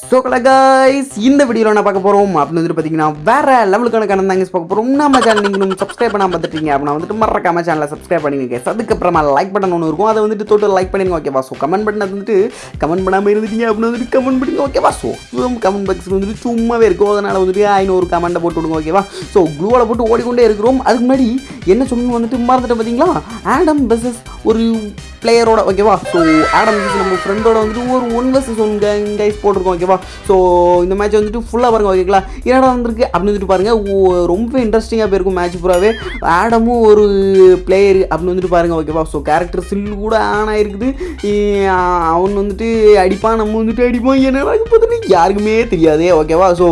So guys இந்த வீடியோவில் நான் பார்க்க போகிறோம் அப்படின்னு வந்துட்டு பார்த்தீங்கன்னா வேற லெவலுக்கான கணக்கு தாங்க பார்க்க போகிறோம் நம்ம சேனல் நீங்கள் சப்ஸ்கிரைப் பண்ணாம பார்த்துட்டீங்க அப்படின்னா வந்துட்டு மறக்காம சேனலை சப்ஸ்கிரைப் பண்ணிடுங்க அதுக்கப்புறமா லைக் பட்டன் ஒன்று இருக்கும். அதை வந்துட்டு தொட்டு லைக் பண்ணிடுங்க ஓகேவா ஸோ கமெண்ட் பண்ண வந்துட்டு கமெண்ட் பண்ணாமல் இருந்துட்டீங்க அப்படின்னு வந்துட்டு கமெண்ட் பண்ணுங்க ஓகேவா ஸோ கமெண்ட் பாக்ஸ் வந்துட்டு சும்மாவே இருக்கும். அதனால் வந்துட்டு ஐநூறு கமெண்ட்டை போட்டு விடுங்க ஓகேவா ஸோ க்ளூவில் போட்டு ஓடிக்கொண்டே இருக்கிறோம். அதுக்கு முன்னாடி என்ன சொல்லணும் வந்துட்டு மறந்துட்டு பார்த்தீங்களா ஆடம் பஸ்ஸஸ் ஒரு பிளேயரோட ஓகேவா ஸோ ஆடம் நம்ம ஃப்ரெண்டோட வந்துட்டு ஒரு ஒன் வர்சஸ் ஒன் கைஸ் போட்டிருக்கோம் ஓகேவா ஸோ இந்த மேட்ச் வந்துட்டு ஃபுல்லாக பாருங்க ஓகேங்களா என்னடா வந்திருக்கு? அப்படின்னு வந்துட்டு பாருங்க. ஓ- ரொம்ப இன்ட்ரெஸ்டிங்காக போயிருக்கும் மேட்ச் பூராவே. ஆடமும் ஒரு பிளேயர் அப்படின்னு வந்துட்டு பாருங்க ஓகேவா ஸோ கேரக்டர் சில்லு கூட ஆன் ஆயிருக்குது. அவன் வந்துட்டு அடிப்பான் நம்ம வந்துட்டு அடிப்போம். என்னடா பார்த்துட்டு? யாருக்குமே தெரியாதே ஓகேவா ஸோ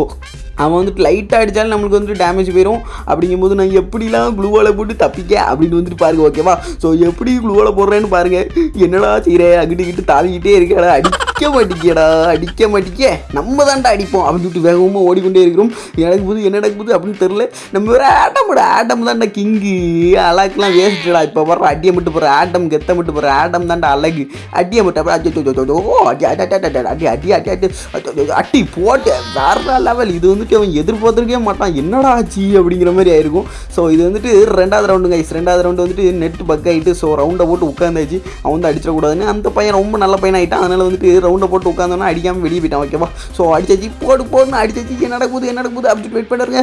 அவன் வந்துட்டு லைட்டாக அடித்தாலும் நம்மளுக்கு வந்துட்டு டேமேஜ் போயிடும் அப்படிங்கும்போது நான் எப்படிலாம் க்ளூவால் போட்டு தப்பிக்க அப்படின்னு வந்துட்டு பாருங்க ஓகேவா ஸோ எப்படி க்ளூவால் போடுறேன்னு பாருங்கள் என்னடா செய்கிற அங்கிட்டு கிட்டு தாவிக்கிட்டே இருக்கடா அடிக்க மாட்டேங்கடா அடிக்க மாட்டேங்க நம்ம தான்டா அடிப்போம் அப்படின்னு சொல்லிட்டு வேகமாக ஓடிக்கொண்டே இருக்கிறோம் எனக்கு போது என்ன நடக்குது அப்படின்னு தெரில நம்ம வேறு ஆட்டமோட ஆட்டம் தான்டா கிங்கு அழகுலாம் வேஸ்ட்டுடா இப்போ வர அடியை மட்டும் போகிற ஆட்டம் கெத்த மட்டும் போகிற ஆட்டம் தான்டா அழகு அடியை மட்டும் அடி ஓ அடி அடி அடி அடி அடி அட்டி போட்டு வேற லெவல் இது வந்துட்டு அவன் எதிர்பார்த்துருக்கவே மாட்டான் என்னடா ஆச்சு அப்படிங்கிற மாதிரி ஆயிருக்கும் ஸோ இது வந்துட்டு ரெண்டாவது ரவுண்டுங்க கைஸ் ரெண்டாவது ரவுண்டு வந்துட்டு நெட் பக் ஆகிட்டு ஸோ ரவுண்டை போட்டு உட்காந்தாச்சு அவன் வந்து அடிச்சிடக்கூடாதுன்னு அந்த பையன் ரொம்ப நல்ல பையன் ஆகிட்டான் அதனால் வந்துட்டு ரவுண்டை போட்டு உட்காந்தோன்னா அடிக்காமல் வெளியே போயிட்டான் ஓகேவா ஸோ அடிச்சாச்சு. போடு போடுன்னு அடிச்சாச்சு. என்ன நடக்குது என்ன நடக்குது? அப்படி வெயிட் பண்ணுறங்க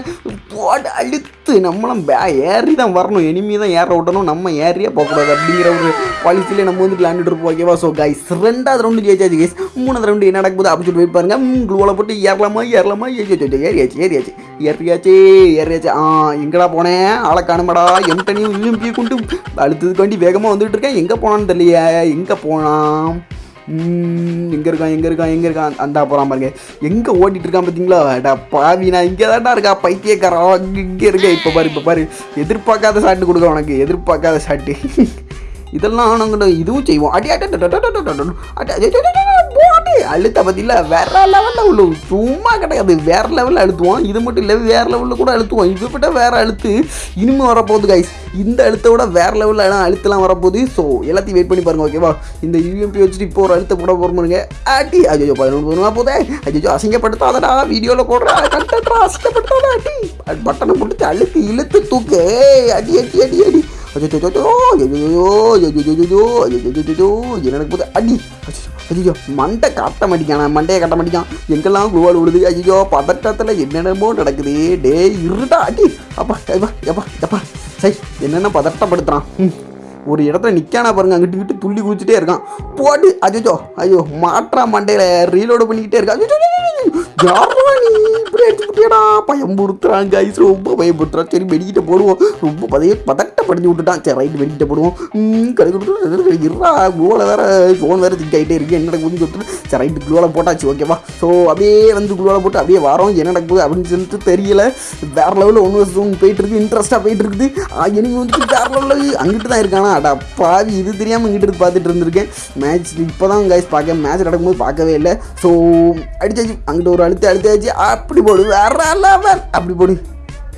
போட்டு அழுத்து. நம்மளும் பே ஏறி தான் வரணும். இனிமே தான் ஏற விட்டணும் நம்ம ஏறியே போகக்கூடாது. அப்படிங்கிற ஒரு பாலிசியிலே நம்ம வந்து விளாண்டுட்டு இருப்போம் ஓகேவா ஸோ கைஸ் ரெண்டாவது ரவுண்டு ஜெயிச்சாச்சு கைஸ் மூணாவது ரவுண்டு என்ன நடக்குது? அப்படின்னு சொல்லி வெயிட் பாருங்க. க்ளூவில் போட்டு ஏறலாமா ஏறலாமா? ஏறியாச்சு ஏறியாச்சு ஏறியாச்சு. ஏறியாச்சு ஏறியாச்சு. ஆ எங்கடா போனேன்? ஆளை காணுமாடா? எம்டனையும் விரும்பி கொண்டு அழுத்ததுக்கு வேண்டி வேகமாக வந்துட்டு இருக்கேன். எங்கே போனான்னு தெரியலையே. எங்கே போனான்? எங்கே இருக்கான் எங்கே இருக்கான் எங்கே இருக்கான் அந்த போகிறான் பாருங்க எங்கே ஓட்டிகிட்டு இருக்கான் பார்த்தீங்களா டா பாவி நான் இங்கே தான்டா இருக்கா பைத்தியக்காரன் இங்கே இருக்க இப்போ பாரு இப்போ பாரு எதிர்பார்க்காத சாட்டு கொடுக்க உனக்கு எதிர்பார்க்காத சாட்டு இதெல்லாம் நாங்கள் இதுவும் செய்வோம் அடி அடி அழுத்த பார்த்தீங்களா வேற லெவலில் உள்ள சும்மா கிடையாது. வேற லெவலில் அழுத்துவோம். இது மட்டும் இல்லை வேறு லெவலில் கூட அழுத்துவோம். இது விட்ட வேறு அழுத்து இனிமேல் வரப்போகுது கைஸ் இந்த அழுத்த விட வேறு லெவலில் அழுத்தலாம் வரப்போகுது. ஸோ எல்லாத்தையும் வெயிட் பண்ணி பாருங்க ஓகேவா இந்த யூஎம்பி வச்சுட்டு இப்போ ஒரு அழுத்த போட போகிறோம்னுங்க ஆட்டி அஜோஜோ பதினொன்று பதினொன்றா போதே அஜோஜோ அசிங்கப்படுத்தாதடா. வீடியோவில் போடுறா. கண்டா அசிங்கப்படுத்தாதா அட்டி பட்டனை போட்டு அழுத்து இழுத்து தூக்கு. அடி அடி அடி அடி. அடி எனக்கு போது அடி ஐயோ மண்டை கட்ட மாட்டிக்கானா மண்டையை கட்ட மாட்டிக்கான் எங்கெல்லாம் குழுவால் விழுது? ஐயோ பதட்டத்தில் என்னென்னமோ நடக்குது. டே இருடா அடி. அப்பா எப்பா எப்பா எப்பா. சை என்னென்ன பதட்டப்படுத்துறான்? ம். ஒரு இடத்துல நிற்கானா பாருங்க அங்கிட்டு விட்டு துள்ளி குதிச்சுட்டே இருக்கான். போட்டு அஜோ ஐயோ மாற்றா மண்டையில். ரீலோடு பண்ணிக்கிட்டே இருக்கான். ஐயோ, யாரா நீ? இப்படி அடிச்சுட்டியடா பயம்புறுத்துறான் கைஸ் ரொம்ப பயம்புறுத்துறான் சரி வெடிக்கிட்ட போடுவோம். ரொம்ப பதைய பதட்டப்படுத்தி விட்டுட்டான். சரி ரைட்டு வெடிக்கிட்ட போடுவோம். ம், கடுக்கு இருறா குளோவில் வேற ஃபோன் வேற திங்க் ஆகிட்டே இருக்கு. என்ன நடக்குதுன்னு சொல்லிட்டு சரி ரைட்டு குளோவில் போட்டாச்சு ஓகேவா ஸோ அப்படியே வந்து குளோவில் போட்டு அப்படியே வரோம். என்ன நடக்குது அப்படின்னு சொல்லிட்டு தெரியல. வேற லெவலில் ஒன்று வருஷம் போயிட்டு இருக்கு. இன்ட்ரெஸ்ட்டாக போயிட்டு இருக்குது. எனக்கு வந்து வேற லெவலில் அங்கிட்டு தான் இருக்கானா? அடா பாவி இது தெரியாமல் இங்கிட்டு இருந்து பார்த்துட்டு இருந்திருக்கேன். மேட்ச் இப்போ தான் கைஸ் பார்க்க மேட்ச் நடக்கும்போது பார்க்கவே இல்லை. ஸோ அடித்தாச்சு அங்கிட்ட ஒரு அழுத்து அழுத்தாச்சு அப்படி போடு வேற லெவல் அப்படி போடு.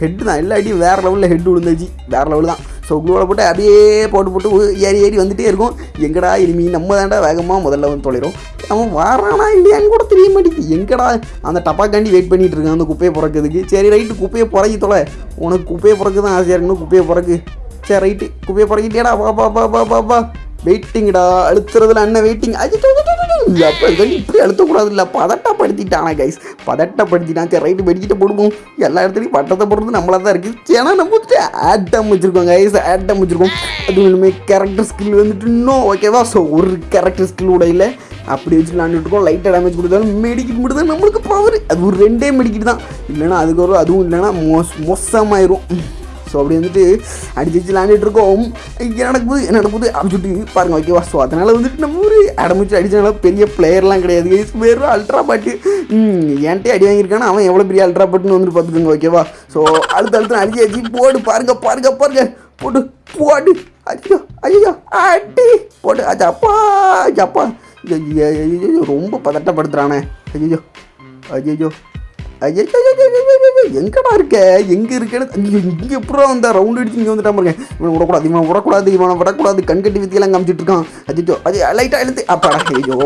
ஹெட்டு தான். எல்லா அடியும் வேறு லெவலில் ஹெட் விழுந்தாச்சு வேறு லெவல் தான். ஸோ குளோவில் போட்டு அப்படியே போட்டு போட்டு ஏறி ஏறி வந்துகிட்டே இருக்கும். எங்கடா இனிமே? நம்ம தாண்டா வேகமாக முதல்ல வந்து தொலைறோம். அவன் வரானா இல்லையான்னு கூட தெரிய மாட்டேங்குது. எங்கடா? அந்த டப்பாக்காண்டி வெயிட் பண்ணிகிட்டு இருக்கான். அந்த குப்பையை பிறக்கிறதுக்கு. சரி ரைட்டு குப்பையை பிறக்கி தொலை. உனக்கு குப்பையை பிறக்கு தான் ஆசையாக இருக்கணும் குப்பையை பிறக்கு. சரி ரைட்டு குப்பையை பிறக்கிட்டேடா. பா பா பா பா பா பா வெயிட்டிங்கடா அழுத்துறதுல அண்ணன் வெயிட்டிங். அப்போ இப்படி அழுத்தக்கூடாது இல்லை பதட்டப்படுத்திட்டானா கைஸ் பதட்டப்படுத்திட்டான் சரி ரைட்டு வெடிக்கிட்ட போடுவோம். எல்லா இடத்துலையும் பட்டத்தை போடுறது நம்மளா தான் இருக்குது ஏன்னா நம்ம வந்துட்டு ஆட்டம் வச்சுருக்கோம் கைஸ் ஆட்டம் வச்சுருக்கோம். அதுவும் ஒன்றுமே கேரக்டர் ஸ்கில் வந்துட்டு இன்னும் ஓகேவா ஸோ ஒரு கேரக்டர் ஸ்கில் கூட இல்லை. அப்படி வச்சு விளாண்டுட்டு இருக்கோம். லைட்டாக டேமேஜ் கொடுத்தாலும் மெடிக்கிட் மட்டும் தான் நம்மளுக்கு பவர் அது ஒரு ரெண்டே மெடிக்கிட்டு தான். இல்லைனா அதுக்கு ஒரு அதுவும் இல்லைன்னா மோஸ் மோசமாயிரும். ஸோ அப்படி வந்துட்டு அடிச்சு வச்சு விளாண்டுட்டு இருக்கோம். என்ன நடக்குது என்ன நடக்குது அப்படின்னு சொல்லிட்டு பாருங்க ஓகேவா ஸோ அதனால் வந்துட்டு நம்ம ஒரு அடமிச்சு அடிச்சனால பெரிய பிளேயர்லாம் கிடையாது. வெறும் அல்ட்ரா பாட்டு என்கிட்டே அடி வாங்கியிருக்கானா? அவன் எவ்வளோ பெரிய அல்ட்ரா பாட்டுன்னு வந்துட்டு பார்த்துக்கோங்க ஓகேவா ஸோ அடுத்த அடுத்து அடிச்சு அடிச்சு போடு பாருங்க பாருங்க பாருங்க. போடு போடு. ஐயோ ஐயோ அடி. போட்டு அது அப்பா ஐயோ, அப்பா. ஐயோ, ஐயோ, ஐயோ, ரொம்ப ஐயோ ஐயோ ஐயோ எங்கடா இருக்க? எங்க இருக்கேன்னு இங்கே இங்க எப்படா வந்தா? ரவுண்ட் அடிச்சு இங்கே வந்துட்டா இருக்கேன் இவன் விடக்கூடாது இவன் விடக்கூடாது இவனை விடக்கூடாது. கண்கட்டி வித்தியெல்லாம் காமிச்சிட்டு இருக்கான். அஜிச்சோ அது லைட்டா எழுத்து அப்பாடா ஐயோ.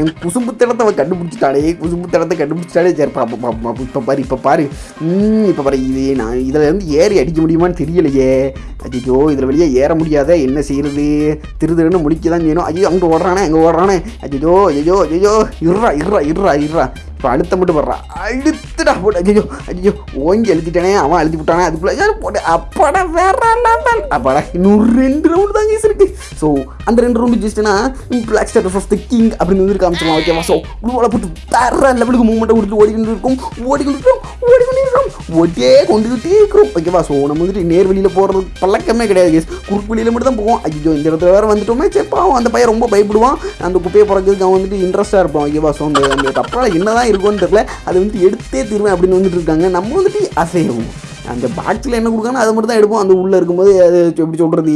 என் குசும்பு தடத்தை அவன் கண்டுபிடிச்சிட்டாடே குசும்பு தடத்தை கண்டுபிடிச்சிட்டாலே சரி பாப்பா பாப்பா இப்போ பாரு இப்போ பாரு. இப்போ பாரு இது நான் இதில் வந்து ஏறி அடிக்க முடியுமான்னு தெரியலையே. அஜிச்சோ இதில் வெளியே ஏற முடியாத என்ன செய்யறது திரு திருன்னு முடிக்க தான் செய்யணும். ஐயோ அங்கே ஓடுறானே அங்கே ஓடுறானே. அஜிஜோ ஐயோ ஐயோ இருறா இருறா இருறா இருறா. இப்போ அழுத்த மட்டும் படுறா. அழுத்துடா போட்டு ஐயோ ஐயோ ஓங்கி அழுத்திட்டானே அவன் அழுத்தி விட்டானே அதுக்குள்ள ஐயோ, போட்டு அப்படா வேற level. அப்பாடா இன்னும் ரெண்டு ரவுண்டு தான் ஜீஸ் இருக்கு. ஸோ அந்த ரெண்டு round ஜஸ்ட்னா black star of the king அப்படின்னு வந்து காமிச்சிருவோம் ஓகேவா ஸோ குழுவோட போட்டு வேற லெவலுக்கு மூமெண்ட்டை கொடுத்து ஓடிக்கிட்டு இருக்கும். ஓடிக்கிட்டு இருக்கும் ஓடிக்கிட்டு இருக்கோம். கொண்டு கொண்டுகிட்டே இருக்கிறோம் ஓகேவா ஸோ நம்ம வந்துட்டு நேர் வெளியில் போகிறது பழக்கமே கிடையாது கேஸ் குறுக்கு வெளியில் மட்டும் தான் போவோம். ஐயோ இந்த இடத்துல வேறு வந்துட்டோமே. சரி பாவம் அந்த பையன் ரொம்ப பயப்படுவான். அந்த குப்பையை பிறகு அவன் வந்துட்டு இன்ட்ரெஸ்ட்டாக இருப்பான் ஓகேவா ஸோ அந்த அந்த என்ன தான் இருக்கும்னு தெரில அது வந்து எடுத்தே தீர்வேன் அப்படின்னு வந்துட்டு இருக்காங்க நம்ம வந்துட்டு அசைவோம் அந்த பாக்ஸில் என்ன கொடுக்கானோ அதை மட்டும் தான் எடுப்போம். அந்த உள்ளே இருக்கும்போது அது எப்படி சொல்கிறது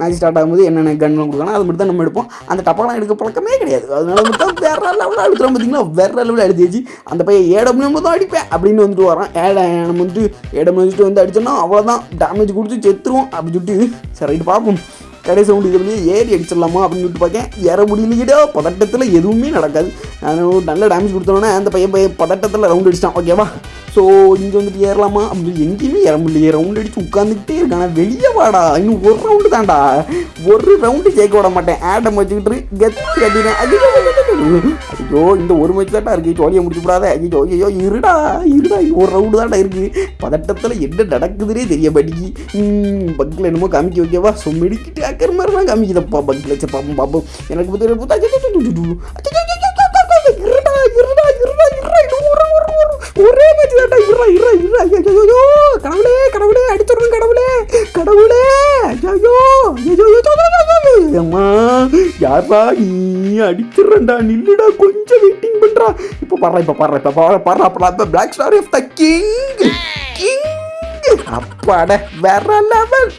மேட்ச் ஸ்டார்ட் ஆகும்போது என்னென்ன கன்லாம் கொடுக்கானோ அது மட்டும் தான் நம்ம எடுப்போம். அந்த டப்பாலாம் எடுக்க பழக்கமே கிடையாது. அதனால மட்டும் வேற லெவலில் அழுத்துறோம் பார்த்தீங்களா? வேற லெவலில் அழுத்திச்சு அந்த பையன் ஏடம் தான் அடிப்பேன் அப்படின்னு வந்துட்டு வரான். ஏட நம்ம வந்துட்டு ஏடபிள்யூ வச்சுட்டு வந்து அடிச்சோன்னா அவ்வளோதான் டேமேஜ் கொடுத்து செத்துருவோம் அப்படின்னு சொல்லிட்டு சரி ரைட்டு பார்ப்போம். கடைசி சவுண்டு இது ஏறி அடிச்சிடலாமா அப்படின்னு சொல்லிட்டு பார்க்கேன். ஏற முடியலையோ பதட்டத்தில் எதுவுமே நடக்காது. நான் ஒரு நல்ல டேமேஜ் கொடுத்தோன்னே அந்த பையன் பையன் பதட்டத்தில் ரவுண்ட் அடிச்சிட்டான் ஓகேவா ஸோ இங்கே வந்துட்டு ஏறலாமா? அப்படின்னு எங்கேயுமே ஏற முடியலையே. ரவுண்ட் அடித்து உட்காந்துக்கிட்டே இருக்கான். வெளியே வாடா. இன்னும் ஒரு ரவுண்டு தான்டா. ஒரு ரவுண்டு ஜெயிக்க விட மாட்டேன். ஆடம் வச்சுக்கிட்டு கெத்து கட்டினேன் ஐயோ இந்த ஒரு மேட்ச் தான்டா இருக்கு ஜோலியை முடிச்சு விடாத ஐயோ ஐயோ இருடா இருடா ஒரு ரவுண்டு தான்டா இருக்கு பதட்டத்தில் என்ன நடக்குதுன்னே தெரிய மாட்டேங்கி பக்கில் என்னமோ காமிக்க வைக்கவா ஸோ ஆக்கிற மாதிரி தான் காமிக்குதப்பா பக்கில் சரி பாப்போம் பாப்போம் எனக்கு பற்றி பார்த்தா அச்சோ, அச்சோ, அச்சோ, அச்சோ, அச்சோ, அச்சோ, அச்சோ, அச்சோ, அச்சோ, இருடா இருடா இருடா இருடா இன்னும் ஒரு ஒரு ஒரு ஒரே மேட்ச் தான்டா இருடா இருடா இருடா ஐயோ ஐயோ, ஐயோ கடவுளே கடவுளே அடிச்சிடணும் கடவுளே கடவுளே ஐயோ ஐயோ ஐயோ ஐயோ, ஐயோ, ஐயோ, ஐயோ ஐயோ ஐயோ ஐயோ ஐயோ நீ அடிச்சிடறா நில்லுடா கொஞ்சம் வெயிட்டிங் பண்றா. இப்போ பாடுறா இப்போ பாடுறா இப்போ பாடுறா பாடுறா அப்புறம் black star of the king king அப்பாட வேற லெவல்